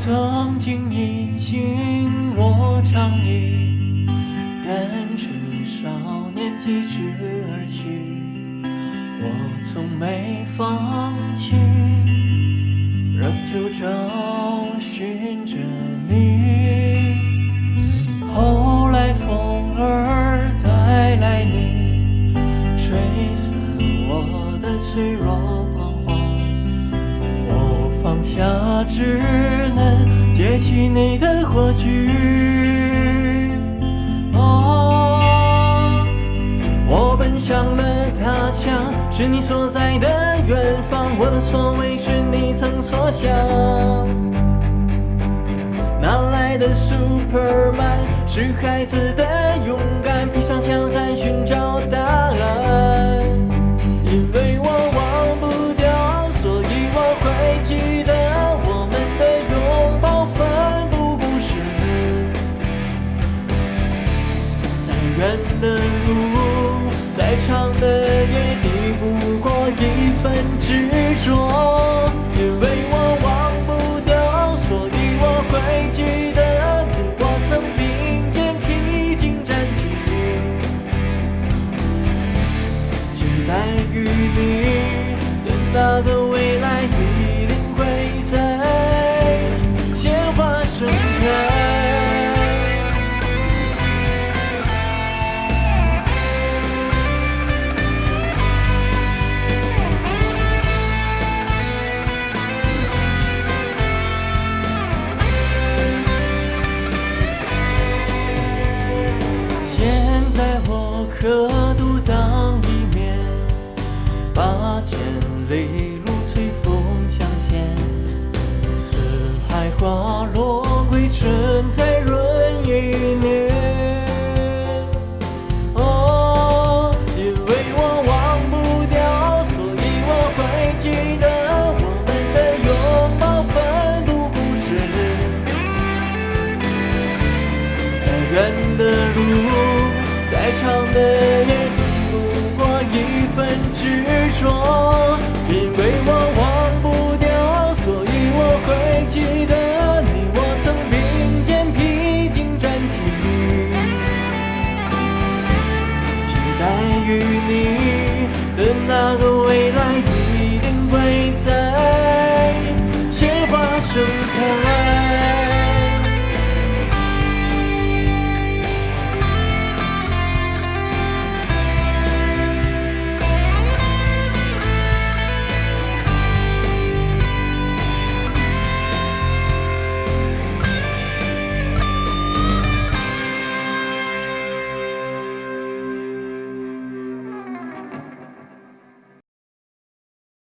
曾经一心落长衣，单车少年疾驰而去。我从没放弃，仍旧着。下，只能接起你的火炬。哦，我奔向了他乡，是你所在的远方。我的所为是你曾所想。哪来的 Superman？是孩子的勇敢，披上强悍寻找答案。的路，再长的也，抵不过一份执着。千里路随风向前。四海花落归尘，再润一年。哦，因为我忘不掉，所以我会记得我们的拥抱，奋不顾身。再远的路，再长的夜，抵不过一份执着。